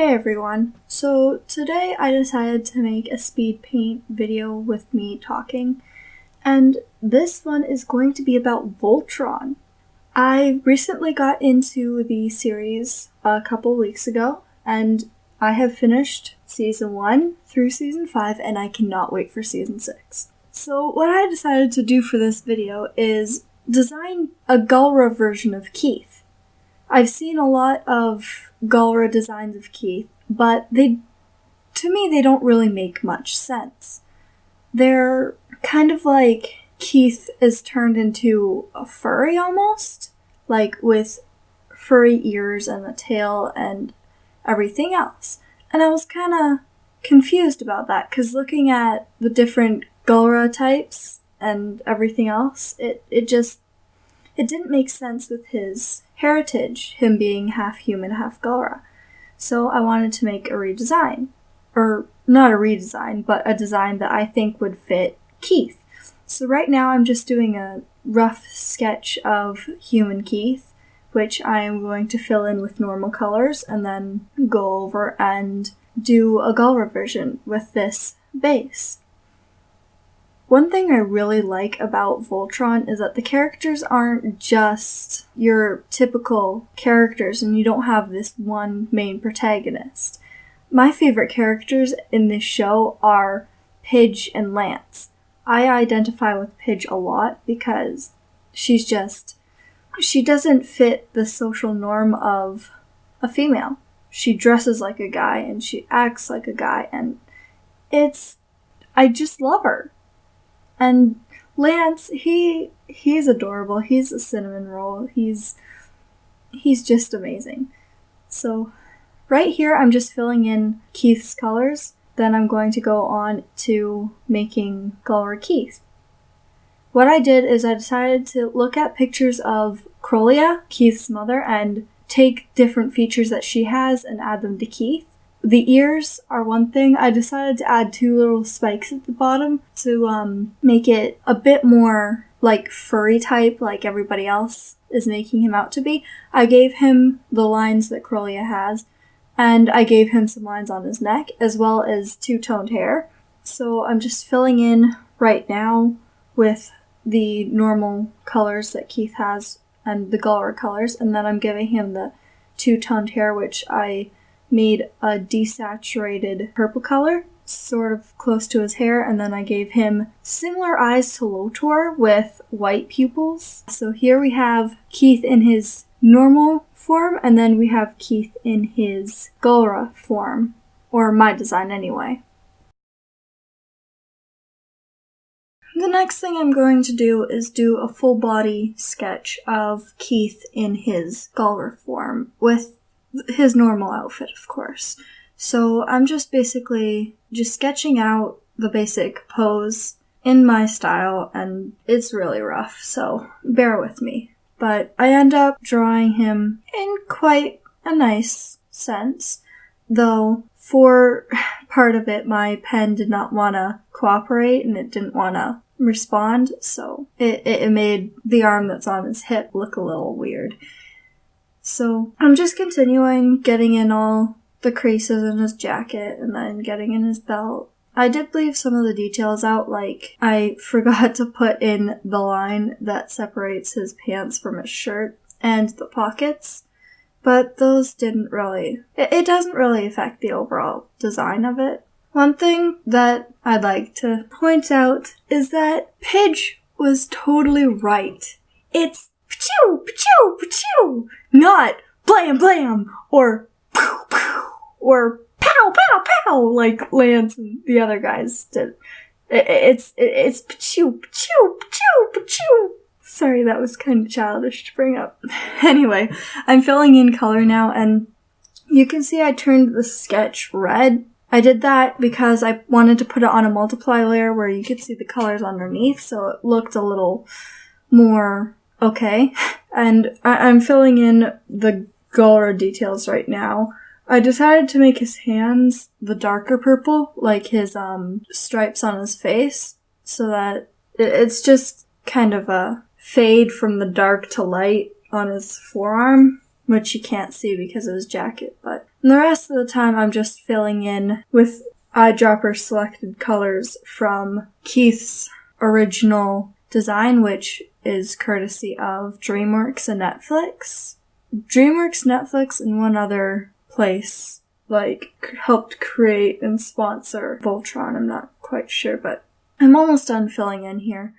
Hey everyone. So today I decided to make a speed paint video with me talking, and this one is going to be about Voltron. I recently got into the series a couple weeks ago, and I have finished season 1 through season 5, and I cannot wait for season 6. So, what I decided to do for this video is design a Galra version of Keith. I've seen a lot of Galra designs of Keith, but they, to me, they don't really make much sense. They're kind of like Keith is turned into a furry almost, like with furry ears and a tail and everything else. And I was kind of confused about that because looking at the different Galra types and everything else, it, it just it didn't make sense with his heritage, him being half human, half Galra. So I wanted to make a redesign. Or not a redesign, but a design that I think would fit Keith. So right now I'm just doing a rough sketch of human Keith, which I am going to fill in with normal colors and then go over and do a Galra version with this base. One thing I really like about Voltron is that the characters aren't just your typical characters and you don't have this one main protagonist. My favorite characters in this show are Pidge and Lance. I identify with Pidge a lot because she's just she doesn't fit the social norm of a female. She dresses like a guy and she acts like a guy and it's I just love her. And Lance, he he's adorable. He's a cinnamon roll. He's he's just amazing. So right here I'm just filling in Keith's colors. Then I'm going to go on to making Galra Keith. What I did is I decided to look at pictures of Krolia, Keith's mother, and take different features that she has and add them to Keith. The ears are one thing. I decided to add two little spikes at the bottom to um, make it a bit more like furry type, like everybody else is making him out to be. I gave him the lines that Krolia has, and I gave him some lines on his neck, as well as two toned hair. So I'm just filling in right now with the normal colors that Keith has and the Galra colors, and then I'm giving him the two toned hair, which I made a desaturated purple color, sort of close to his hair, and then I gave him similar eyes to Lotor with white pupils. So here we have Keith in his normal form, and then we have Keith in his Galra form, or my design anyway. The next thing I'm going to do is do a full body sketch of Keith in his Galra form with his normal outfit, of course. So I'm just basically just sketching out the basic pose in my style, and it's really rough, so bear with me. But I end up drawing him in quite a nice sense, though for part of it my pen did not want to cooperate and it didn't want to respond, so it, it made the arm that's on his hip look a little weird. So I'm just continuing getting in all the creases in his jacket and then getting in his belt. I did leave some of the details out, like I forgot to put in the line that separates his pants from his shirt and the pockets, but those didn't really, it, it doesn't really affect the overall design of it. One thing that I'd like to point out is that Pidge was totally right. It's pachoo, pachoo, pachoo, not blam blam or pow pow or pow pow pow like Lance and the other guys did. It's it's pachoo, pachoo, pachoo, pachoo. Sorry, that was kind of childish to bring up. anyway, I'm filling in color now, and you can see I turned the sketch red. I did that because I wanted to put it on a multiply layer where you could see the colors underneath, so it looked a little more Okay. And I- am filling in the Galra details right now. I decided to make his hands the darker purple, like his um, stripes on his face, so that it's just kind of a fade from the dark to light on his forearm, which you can't see because of his jacket, but the rest of the time I'm just filling in with eyedropper selected colors from Keith's original design, which is courtesy of DreamWorks and Netflix. DreamWorks, Netflix, and one other place like helped create and sponsor Voltron. I'm not quite sure, but I'm almost done filling in here.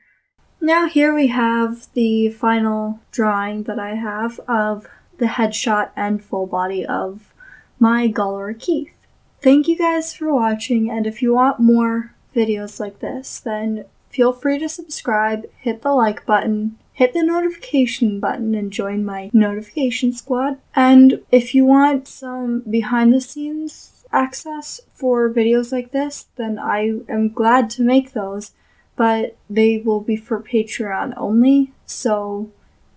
Now here we have the final drawing that I have of the headshot and full body of my Galra Keith. Thank you guys for watching, and if you want more videos like this, then feel free to subscribe, hit the like button, hit the notification button, and join my notification squad. And if you want some behind the scenes access for videos like this, then I am glad to make those, but they will be for Patreon only. So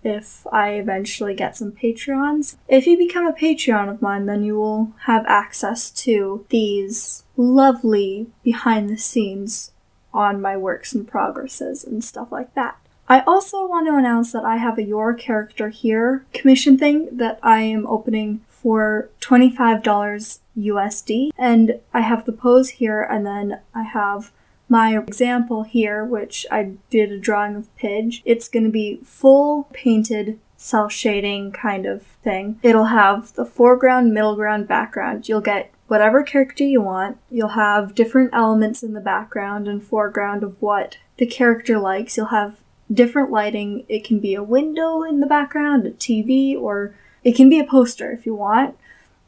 if I eventually get some Patreons. If you become a Patreon of mine, then you will have access to these lovely behind the scenes on my works and progresses and stuff like that. I also want to announce that I have a Your Character Here commission thing that I am opening for $25 USD. And I have the pose here, and then I have my example here, which I did a drawing of Pidge, it's going to be full painted cel shading kind of thing. It'll have the foreground, middle ground, background. You'll get whatever character you want. You'll have different elements in the background and foreground of what the character likes. You'll have different lighting. It can be a window in the background, a TV, or it can be a poster if you want.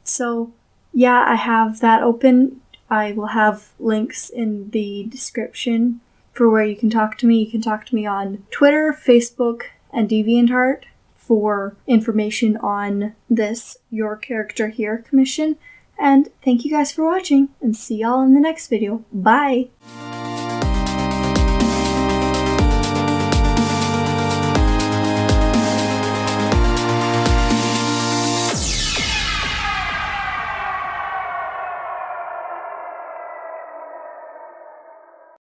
So, yeah, I have that open I will have links in the description for where you can talk to me. You can talk to me on Twitter, Facebook, and DeviantArt for information on this Your Character Here commission. And thank you guys for watching, and see y'all in the next video. Bye!